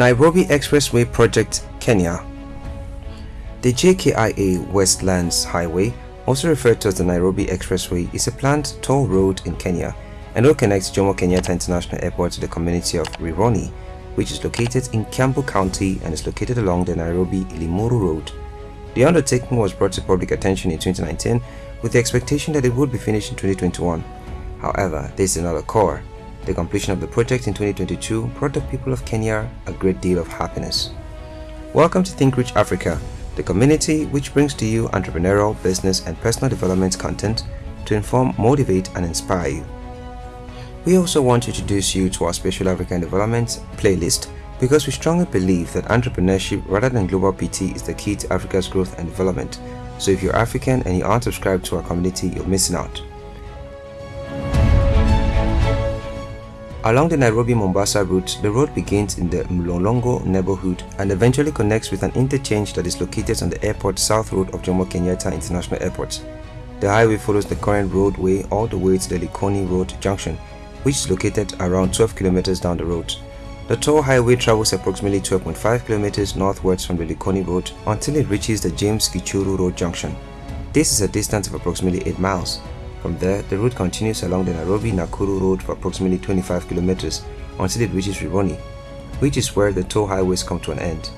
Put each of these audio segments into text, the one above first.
Nairobi Expressway Project, Kenya. The JKIA Westlands Highway, also referred to as the Nairobi Expressway, is a planned toll road in Kenya and will connect Jomo Kenyatta International Airport to the community of Rironi, which is located in Kiambu County and is located along the Nairobi-Limuru Road. The undertaking was brought to public attention in 2019 with the expectation that it would be finished in 2021. However, this did not occur. The completion of the project in 2022 brought the people of Kenya a great deal of happiness. Welcome to Think Rich Africa, the community which brings to you entrepreneurial, business and personal development content to inform, motivate and inspire you. We also want to introduce you to our Special African Development playlist because we strongly believe that entrepreneurship rather than global PT is the key to Africa's growth and development. So if you're African and you aren't subscribed to our community, you're missing out. Along the Nairobi-Mombasa route, the road begins in the Mlolongo neighborhood and eventually connects with an interchange that is located on the airport south road of Jomo Kenyatta International Airport. The highway follows the current roadway all the way to the Likoni Road junction which is located around 12 kilometers down the road. The toll highway travels approximately 12.5 kilometers northwards from the Likoni Road until it reaches the James Gichuru Road junction. This is a distance of approximately 8 miles. From there, the route continues along the Nairobi-Nakuru Road for approximately 25 kilometers until it reaches Rironi, which is where the toll highways come to an end.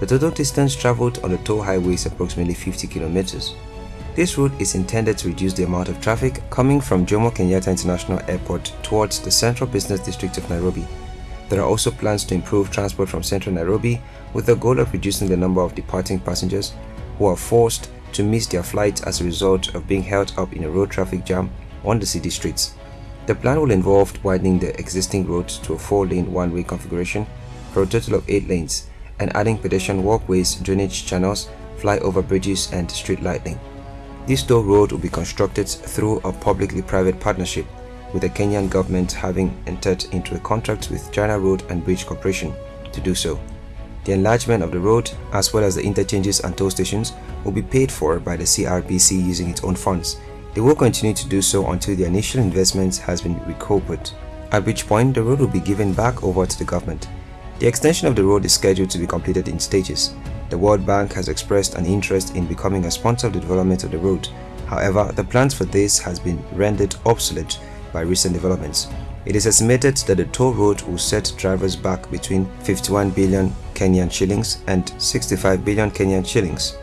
The total distance traveled on the toll highway is approximately 50 kilometers. This route is intended to reduce the amount of traffic coming from Jomo Kenyatta International Airport towards the Central Business District of Nairobi. There are also plans to improve transport from central Nairobi with the goal of reducing the number of departing passengers who are forced to miss their flights as a result of being held up in a road traffic jam on the city streets. The plan will involve widening the existing roads to a 4-lane one-way configuration for a total of 8 lanes and adding pedestrian walkways, drainage channels, flyover bridges and street lighting. This toll road will be constructed through a publicly-private partnership with the Kenyan government having entered into a contract with China Road and Bridge Corporation to do so. The enlargement of the road as well as the interchanges and toll stations will be paid for by the CRBC using its own funds. They will continue to do so until the initial investment has been recouped, at which point the road will be given back over to the government. The extension of the road is scheduled to be completed in stages the World Bank has expressed an interest in becoming a sponsor of the development of the road. However, the plans for this has been rendered obsolete by recent developments. It is estimated that the toll road will set drivers back between 51 billion Kenyan shillings and 65 billion Kenyan shillings.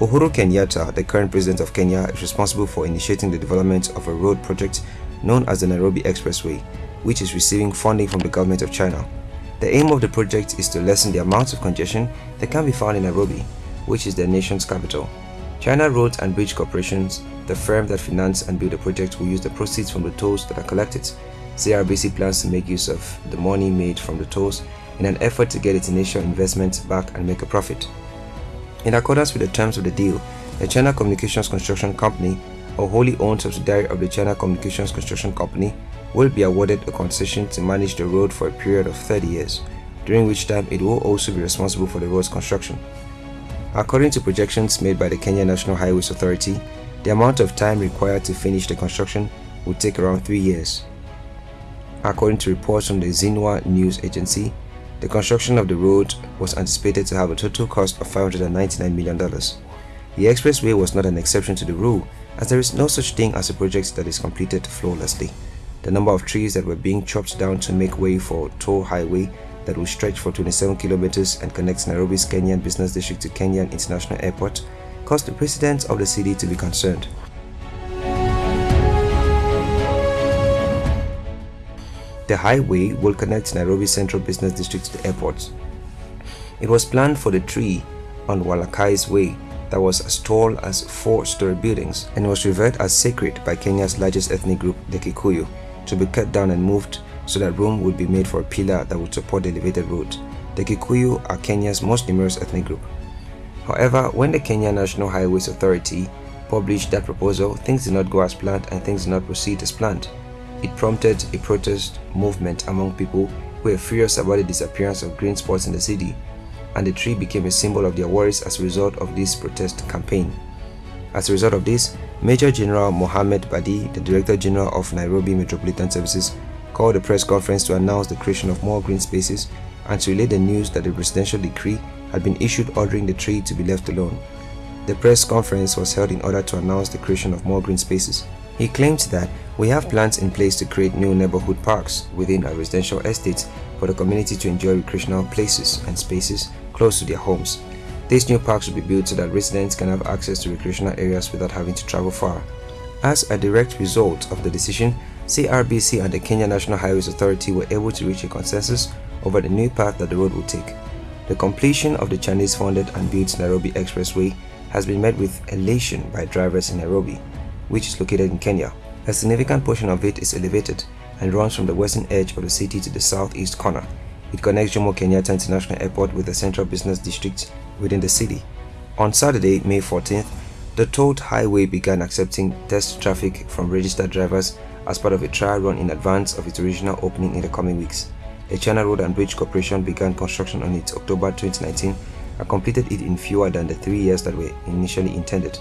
Uhuru Kenyatta, the current president of Kenya, is responsible for initiating the development of a road project known as the Nairobi Expressway, which is receiving funding from the government of China. The aim of the project is to lessen the amount of congestion that can be found in Nairobi, which is the nation's capital. China Road and Bridge Corporations, the firm that finance and build the project will use the proceeds from the tolls that are collected. CRBC plans to make use of the money made from the tolls in an effort to get its initial investment back and make a profit. In accordance with the terms of the deal, the China Communications Construction Company, a wholly owned subsidiary of the China Communications Construction Company, will be awarded a concession to manage the road for a period of 30 years, during which time it will also be responsible for the road's construction. According to projections made by the Kenya National Highways Authority, the amount of time required to finish the construction would take around 3 years. According to reports from the Xinhua News Agency, the construction of the road was anticipated to have a total cost of $599 million. The expressway was not an exception to the rule as there is no such thing as a project that is completed flawlessly the number of trees that were being chopped down to make way for toll highway that will stretch for 27 kilometers and connects Nairobi's Kenyan Business District to Kenyatta International Airport caused the president of the city to be concerned. The highway will connect Nairobi Central Business District to the airport. It was planned for the tree on Waiyaki's Way that was as tall as four-story buildings and was revered as sacred by Kenya's largest ethnic group, the Kikuyu to be cut down and moved so that room would be made for a pillar that would support the elevated road. The Kikuyu are Kenya's most numerous ethnic group. However, when the Kenya National Highways Authority published that proposal, things did not go as planned and things did not proceed as planned. It prompted a protest movement among people who were furious about the disappearance of green spots in the city, and the tree became a symbol of their worries as a result of this protest campaign. As a result of this, Major General Mohamed Badi, the Director General of Nairobi Metropolitan Services, called a press conference to announce the creation of more green spaces and to relay the news that the presidential decree had been issued ordering the tree to be left alone. The press conference was held in order to announce the creation of more green spaces. He claimed that we have plans in place to create new neighborhood parks within our residential estates for the community to enjoy recreational places and spaces close to their homes. These new parks will be built so that residents can have access to recreational areas without having to travel far. As a direct result of the decision, CRBC and the Kenya National Highways Authority were able to reach a consensus over the new path that the road will take. The completion of the Chinese-funded and built Nairobi Expressway has been met with elation by drivers in Nairobi, which is located in Kenya. A significant portion of it is elevated and runs from the western edge of the city to the southeast corner. It connects Jomo Kenyatta International Airport with the central business district within the city. On Saturday, May 14th, the tolled highway began accepting test traffic from registered drivers as part of a trial run in advance of its original opening in the coming weeks. The China Road and Bridge Corporation began construction on it October 2019 and completed it in fewer than the three years that were initially intended.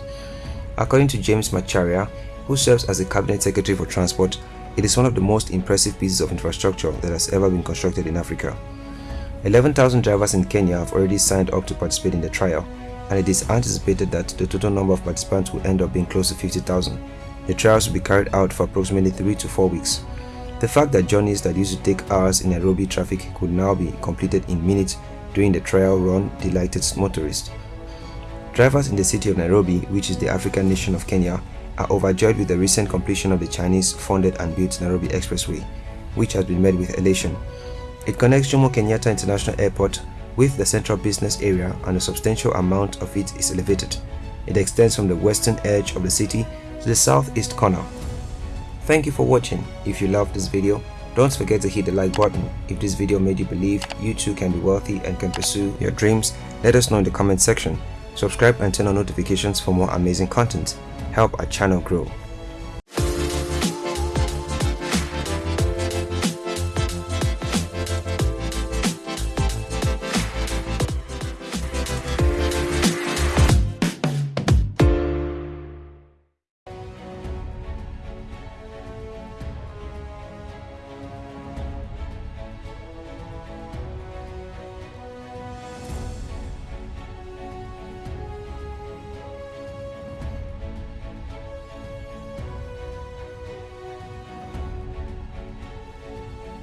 According to James Macharia, who serves as the Cabinet Secretary for Transport, it is one of the most impressive pieces of infrastructure that has ever been constructed in Africa. 11,000 drivers in Kenya have already signed up to participate in the trial, and it is anticipated that the total number of participants will end up being close to 50,000. The trials will be carried out for approximately 3 to 4 weeks. The fact that journeys that used to take hours in Nairobi traffic could now be completed in minutes during the trial run delighted motorists. Drivers in the city of Nairobi, which is the African nation of Kenya, are overjoyed with the recent completion of the Chinese-funded and built Nairobi Expressway, which has been met with elation. It connects Jomo Kenyatta International Airport with the central business area and a substantial amount of it is elevated. It extends from the western edge of the city to the southeast corner Thank you for watching. If you loved this video, don't forget to hit the like button. If this video made you believe you too can be wealthy and can pursue your dreams, let us know in the comment section. Subscribe and turn on notifications for more amazing content. Help our channel grow.